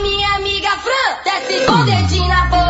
Minha amiga Fran desce com o dedinho na boca.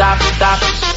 stop, stop.